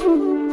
Mm-hmm.